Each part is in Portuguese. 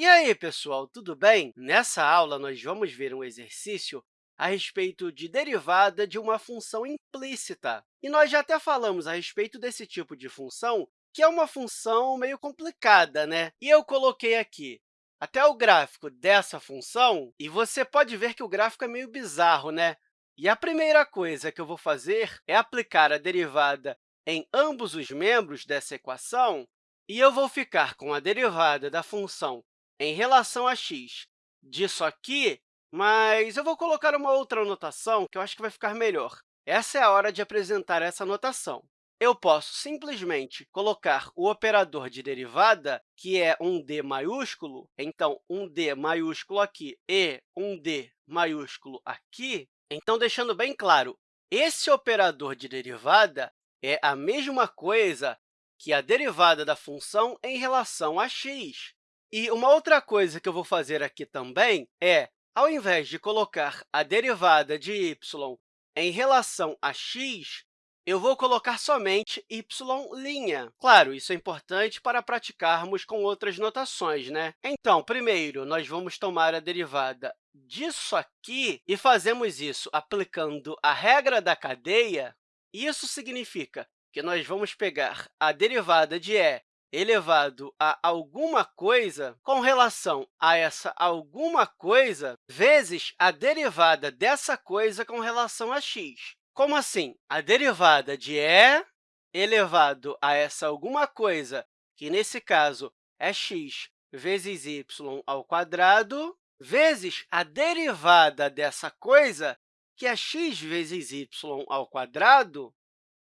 E aí, pessoal, tudo bem? Nessa aula, nós vamos ver um exercício a respeito de derivada de uma função implícita. E nós já até falamos a respeito desse tipo de função, que é uma função meio complicada, né? E eu coloquei aqui até o gráfico dessa função, e você pode ver que o gráfico é meio bizarro, né? E a primeira coisa que eu vou fazer é aplicar a derivada em ambos os membros dessa equação, e eu vou ficar com a derivada da função em relação a x disso aqui, mas eu vou colocar uma outra notação que eu acho que vai ficar melhor. Essa é a hora de apresentar essa notação. Eu posso simplesmente colocar o operador de derivada, que é um d maiúsculo, então, um d maiúsculo aqui e um d maiúsculo aqui. Então, deixando bem claro, esse operador de derivada é a mesma coisa que a derivada da função em relação a x. E uma outra coisa que eu vou fazer aqui também é, ao invés de colocar a derivada de y em relação a x, eu vou colocar somente y'. Claro, isso é importante para praticarmos com outras notações, né? Então, primeiro, nós vamos tomar a derivada disso aqui e fazemos isso aplicando a regra da cadeia. Isso significa que nós vamos pegar a derivada de e elevado a alguma coisa com relação a essa alguma coisa vezes a derivada dessa coisa com relação a x. Como assim? A derivada de e elevado a essa alguma coisa, que nesse caso é x vezes y ao quadrado, vezes a derivada dessa coisa, que é x vezes y ao quadrado,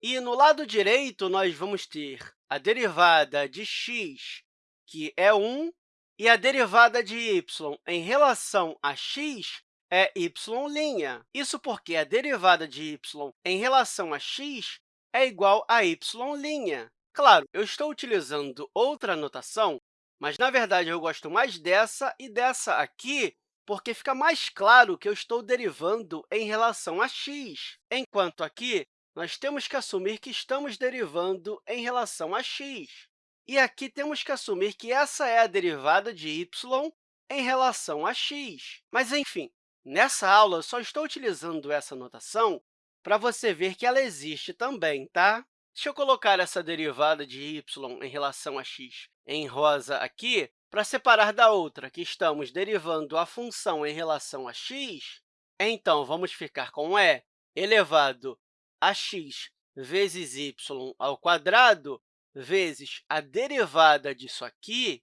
e no lado direito, nós vamos ter a derivada de x, que é 1, e a derivada de y em relação a x é y'. Isso porque a derivada de y em relação a x é igual a y'. Claro, eu estou utilizando outra notação, mas, na verdade, eu gosto mais dessa e dessa aqui, porque fica mais claro que eu estou derivando em relação a x, enquanto aqui nós temos que assumir que estamos derivando em relação a x. E aqui temos que assumir que essa é a derivada de y em relação a x. Mas, enfim, nessa aula, só estou utilizando essa notação para você ver que ela existe também, tá? Deixa eu colocar essa derivada de y em relação a x em rosa aqui, para separar da outra, que estamos derivando a função em relação a x. Então, vamos ficar com e elevado a x vezes y ao quadrado vezes a derivada disso aqui.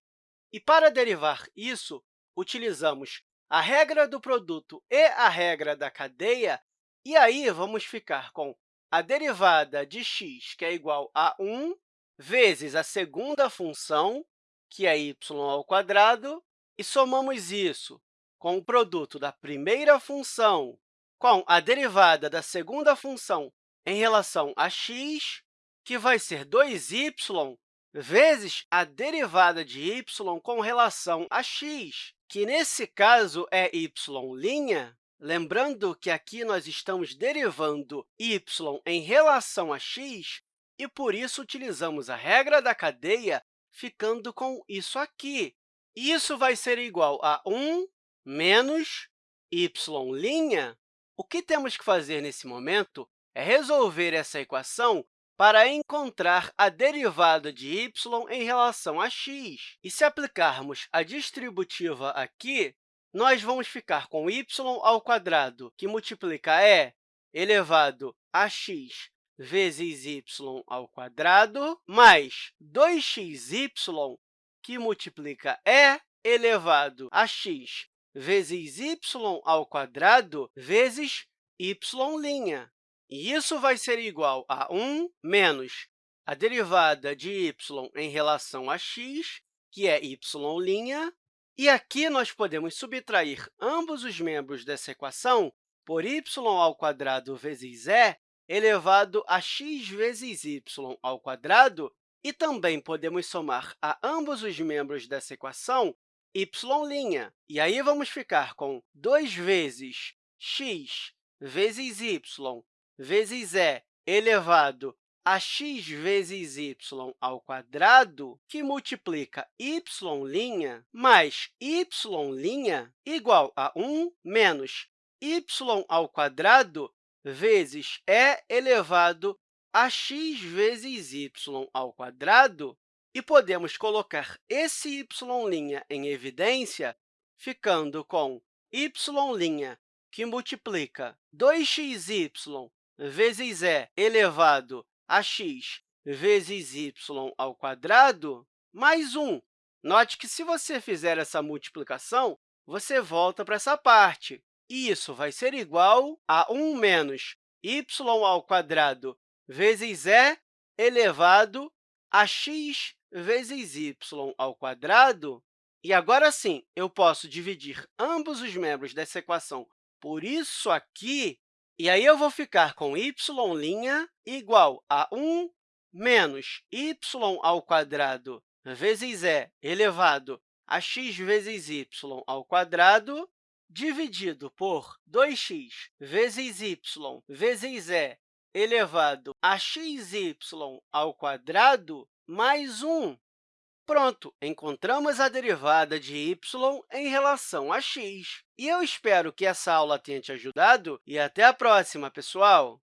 E, para derivar isso, utilizamos a regra do produto e a regra da cadeia, e aí vamos ficar com a derivada de x, que é igual a 1, vezes a segunda função, que é y ao quadrado, e somamos isso com o produto da primeira função com a derivada da segunda função em relação a x, que vai ser 2y vezes a derivada de y com relação a x, que, nesse caso, é y'. Lembrando que aqui nós estamos derivando y em relação a x, e, por isso, utilizamos a regra da cadeia, ficando com isso aqui. Isso vai ser igual a 1 menos y'. O que temos que fazer nesse momento é resolver essa equação para encontrar a derivada de y em relação a x. E se aplicarmos a distributiva aqui, nós vamos ficar com y ao quadrado, que multiplica e elevado a x vezes y ao quadrado, mais 2xy, que multiplica e elevado a x vezes y ao quadrado vezes y'. E isso vai ser igual a 1 menos a derivada de y em relação a x, que é y', e aqui nós podemos subtrair ambos os membros dessa equação por y ao quadrado vezes e elevado a x vezes y ao quadrado, e também podemos somar a ambos os membros dessa equação y'. E aí vamos ficar com 2 vezes x vezes y vezes e elevado a x vezes y ao quadrado, que multiplica y' mais y' igual a 1 menos y ao quadrado vezes e elevado a x vezes y ao quadrado, e podemos colocar esse y' em evidência, ficando com y' que multiplica 2xy vezes e elevado a x vezes y ao quadrado, mais 1. Note que, se você fizer essa multiplicação, você volta para essa parte. E isso vai ser igual a 1 menos y ao quadrado vezes e elevado a x vezes y ao quadrado. E agora sim, eu posso dividir ambos os membros dessa equação por isso aqui, e aí eu vou ficar com y' igual a 1 menos y ao vezes e elevado a x vezes y ao quadrado, dividido por 2x vezes y vezes e elevado a xy ao quadrado mais 1. Pronto, encontramos a derivada de y em relação a x. E eu espero que essa aula tenha te ajudado e até a próxima, pessoal!